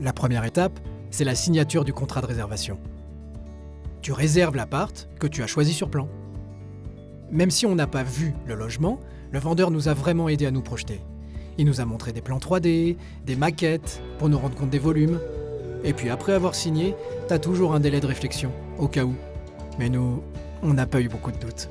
La première étape, c'est la signature du contrat de réservation. Tu réserves l'appart que tu as choisi sur plan. Même si on n'a pas vu le logement, le vendeur nous a vraiment aidé à nous projeter. Il nous a montré des plans 3D, des maquettes, pour nous rendre compte des volumes. Et puis après avoir signé, t'as toujours un délai de réflexion, au cas où. Mais nous, on n'a pas eu beaucoup de doutes.